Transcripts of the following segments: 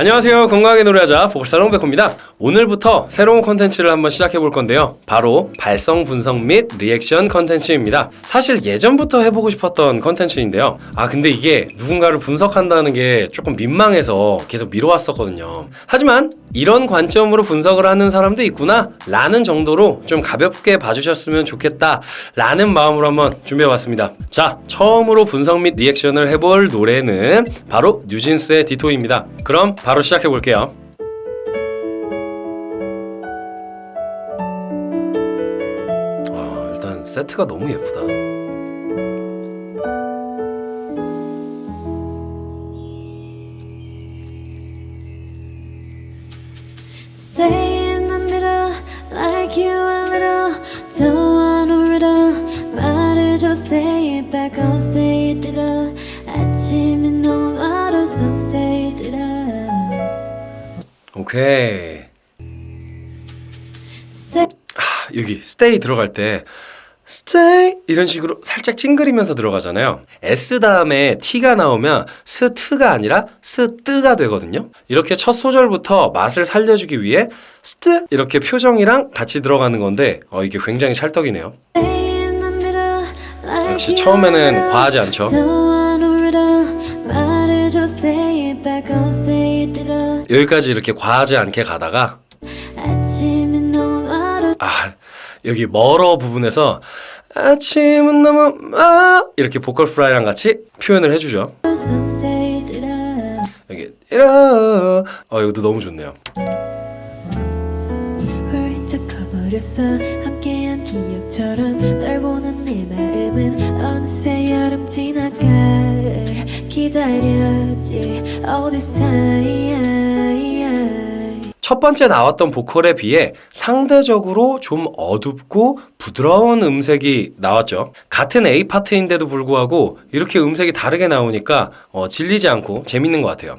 안녕하세요. 건강하게 노래하자 보컬스타 홍백호입니다. 오늘부터 새로운 콘텐츠를 한번 시작해 볼 건데요. 바로 발성 분석 및 리액션 컨텐츠입니다. 사실 예전부터 해보고 싶었던 컨텐츠인데요. 아 근데 이게 누군가를 분석한다는 게 조금 민망해서 계속 미뤄왔었거든요. 하지만 이런 관점으로 분석을 하는 사람도 있구나 라는 정도로 좀 가볍게 봐주셨으면 좋겠다 라는 마음으로 한번 준비해봤습니다. 자 처음으로 분석 및 리액션을 해볼 노래는 바로 뉴진스의 Ditto입니다. 그럼 바로 시작해 볼게요. 아, 일단 세트가 너무 예쁘다. 아침 오케이. Stay. 아, 여기 stay 들어갈 때 stay 이런 식으로 살짝 찡그리면서 들어가잖아요. S 다음에 T가 나오면 스트가 아니라 스뜨가 되거든요. 이렇게 첫 소절부터 맛을 살려주기 위해 스트 이렇게 표정이랑 같이 들어가는 건데 어, 이게 굉장히 찰떡이네요. 역시 처음에는. 과하지 않죠. 여기까지 이렇게 과하지 않게 가다가. 아 여기 멀어 부분에서 아침은 너무 멀어 이렇게 보컬 프라이랑 같이 표현을 해주죠. 여기 이러 어 이것도 너무 좋네요. 함께한 기억처럼 널 보는 내 마음은 어느새 여름 지나갈 기다렸지 time 첫 번째 나왔던 보컬에 비해 상대적으로 좀 어둡고 부드러운 음색이 나왔죠. 같은 A 파트인데도 불구하고 이렇게 음색이 다르게 나오니까 어, 질리지 않고 재밌는 것 같아요.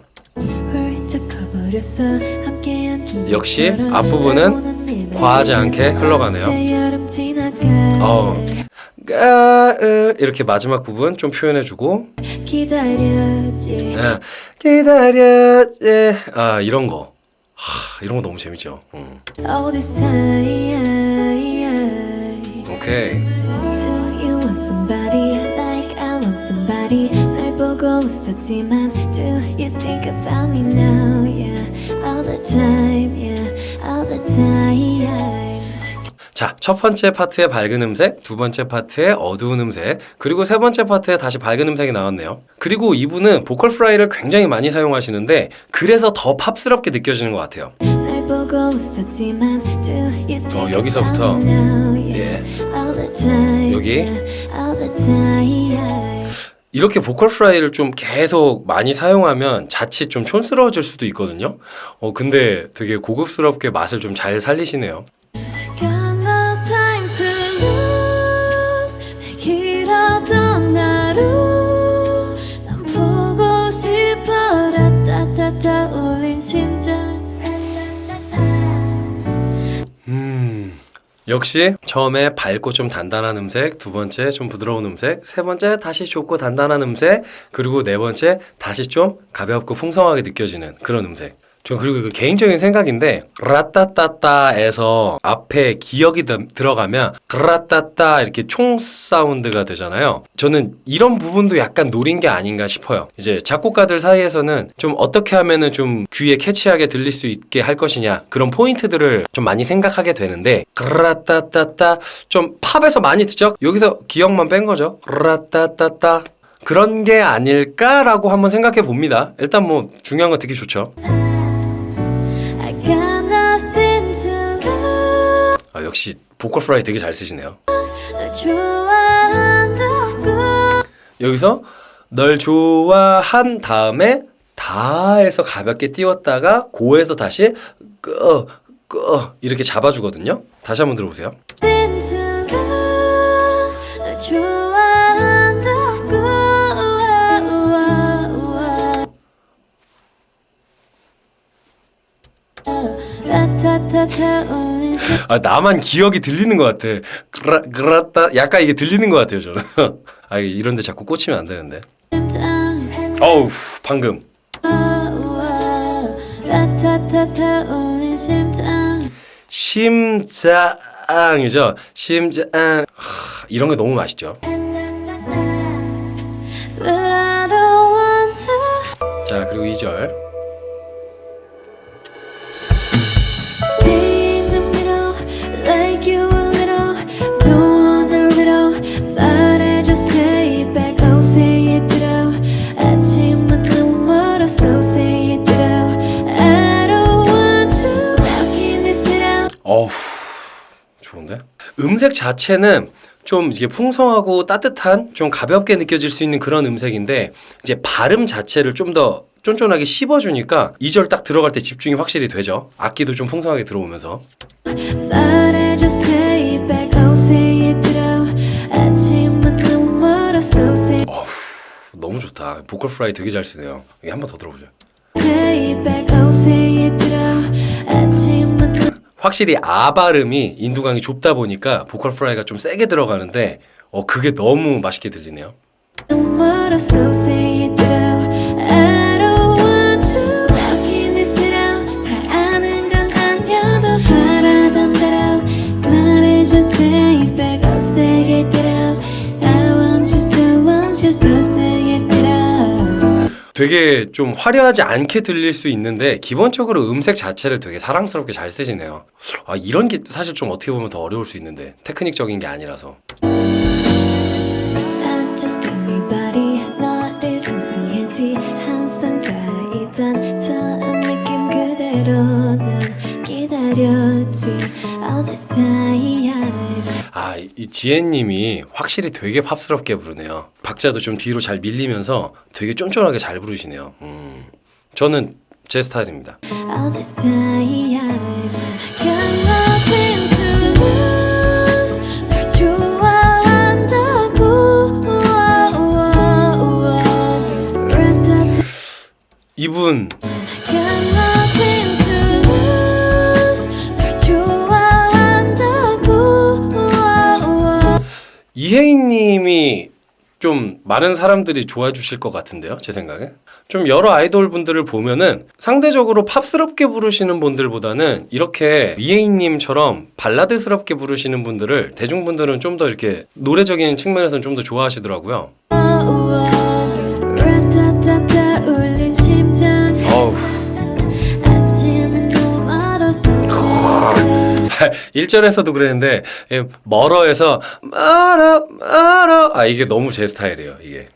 역시 앞부분은 과하지 않게 흘러가네요. 어 느새 여름 지나갈 어. 가을 이렇게 마지막 부분 좀 표현해주고 기다렸지 아, 기다려지 아 이런 거 하, 이런 거 너무 재밌죠. 음. all this time 오케이. 자, 첫 번째 파트의 밝은 음색, 두 번째 파트의 어두운 음색, 그리고 세 번째 파트에 다시 밝은 음색이 나왔네요. 그리고 이분은 vocal fry를 굉장히 많이 사용하시는데 그래서 더 팝스럽게 느껴지는 것 같아요. 어, 여기서부터. time 여기. 이렇게 vocal fry를 좀 계속 많이 사용하면 자칫 좀 촌스러워질 수도 있거든요. 어, 근데 되게 고급스럽게 맛을 좀 잘 살리시네요. 심장 음, 역시 처음에 밝고 좀 단단한 음색, 두 번째 좀 부드러운 음색, 세 번째 다시 좁고 단단한 음색, 그리고 네 번째 다시 좀 가볍고 풍성하게 느껴지는 그런 음색. 저 그리고 그 개인적인 생각인데 라따따따에서 앞에 기억이 드- 들어가면 라따따 이렇게 총 사운드가 되잖아요. 저는 이런 부분도 약간 노린 게 아닌가 싶어요. 이제 작곡가들 사이에서는 좀 어떻게 하면은 좀 귀에 캐치하게 들릴 수 있게 할 것이냐 그런 포인트들을 좀 많이 생각하게 되는데 라따따따 좀 팝에서 많이 듣죠. 여기서 기억만 뺀 거죠. 라따따따 그런 게 아닐까라고 한번 생각해 봅니다. 일단 뭐 중요한 건 듣기 좋죠. 아, 역시 보컬 프라이 되게 잘 쓰시네요. 여기서 널 좋아한 다음에 다에서 가볍게 띄웠다가 고에서 다시 끄, 끄 이렇게 잡아주거든요. 다시 한번 들어보세요. 아, 나만 기억이 들리는 것 같아. 그라, 그라따 약간 이게 들리는 것 같아요 저는. 아 이런데 자꾸 꽂히면 안 되는데. 어우 방금 심장 심장이죠. 심장. 하, 이런 게 너무 맛있죠. 어우, 좋은데? 음색 자체는 좀 이게 풍성하고 따뜻한 좀 가볍게 느껴질 수 있는 그런 음색인데 이제 발음 자체를 좀 더 쫀쫀하게 씹어주니까 2절 딱 들어갈 때 집중이 확실히 되죠. 악기도 좀 풍성하게 들어오면서 say, 너무 좋다. 보컬 프라이 되게 잘 쓰네요. 이게 한 번 더 들어보죠. 너무 확실히 아 발음이 인두강이 좁다 보니까 보컬 프라이가 좀 세게 들어가는데 어 그게 너무 맛있게 들리네요. 되게 좀 화려하지 않게 들릴 수 있는데 기본적으로 음색 자체를 되게 사랑스럽게 잘 쓰시네요. 아 이런 게 사실 좀 어떻게 보면 더 어려울 수 있는데 테크닉적인 게 아니라서. 아, 이 지혜님이 확실히 되게 팝스럽게 부르네요. 박자도 좀 뒤로 잘 밀리면서 되게 쫀쫀하게 잘 부르시네요. 음, 저는 제 스타일입니다. This 이혜인님이 좀 많은 사람들이 좋아해 주실 것 같은데요, 제 생각에. 좀 여러 아이돌 분들을 보면은 상대적으로 팝스럽게 부르시는 분들보다는 이렇게 이혜인님처럼 발라드스럽게 부르시는 분들을 대중분들은 좀 더 이렇게 노래적인 측면에서는 좀 더 좋아하시더라고요. 1절에서도 그랬는데 예, 멀어에서 멀어 멀어. 아 이게 너무 제 스타일이에요 이게.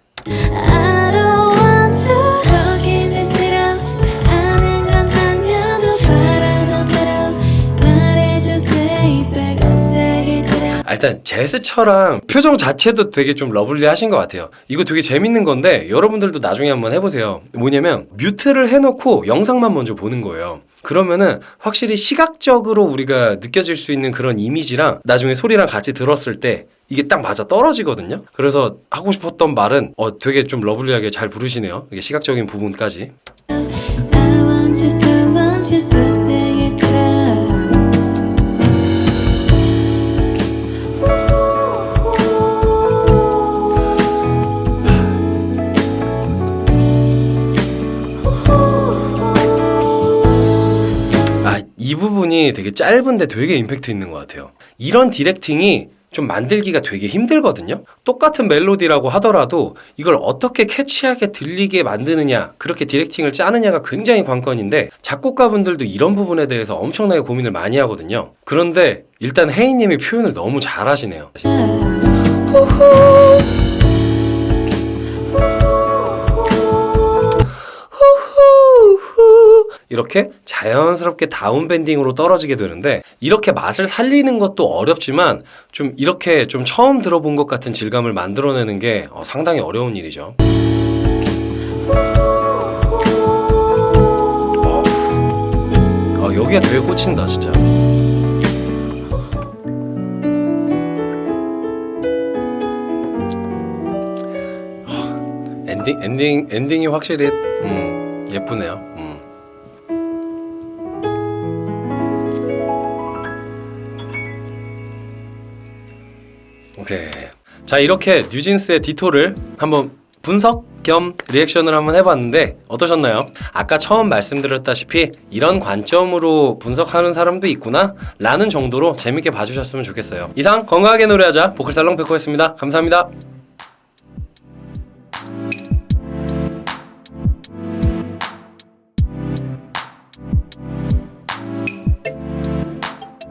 아, 일단 제스처랑 표정 자체도 되게 좀 lovely 하신 것 같아요. 이거 되게 재밌는 건데 여러분들도 나중에 한번 해보세요. 뭐냐면 mute를 해놓고 영상만 먼저 보는 거예요 그러면은 확실히 시각적으로 우리가 느껴질 수 있는 그런 이미지랑 나중에 소리랑 같이 들었을 때 이게 딱 맞아 떨어지거든요. 그래서 하고 싶었던 말은 어 되게 좀 lovely하게 잘 부르시네요. 이게 시각적인 부분까지. 이 부분이 되게 짧은데 되게 임팩트 있는 것 같아요. 이런 디렉팅이 좀 만들기가 되게 힘들거든요. 똑같은 멜로디라고 하더라도 이걸 어떻게 캐치하게 들리게 만드느냐, 그렇게 디렉팅을 짜느냐가 굉장히 관건인데 작곡가분들도 이런 부분에 대해서 엄청나게 고민을 많이 하거든요. 그런데 일단 혜인님이 표현을 너무 잘하시네요. 이렇게 자연스럽게 down bending으로 떨어지게 되는데 이렇게 맛을 살리는 것도 어렵지만 좀 이렇게 좀 처음 들어본 것 같은 질감을 만들어내는 게 어, 상당히 어려운 일이죠. 어, 여기가 되게 꽂힌다 진짜. 어, 엔딩 엔딩 엔딩이 확실히 음, 예쁘네요. 자 이렇게 뉴진스의 디토를 한번 분석 겸 리액션을 한번 해봤는데 어떠셨나요? 아까 처음 말씀드렸다시피 이런 관점으로 분석하는 사람도 있구나 라는 정도로 재밌게 봐주셨으면 좋겠어요. 이상 건강하게 노래하자 보컬살롱 백호였습니다. 감사합니다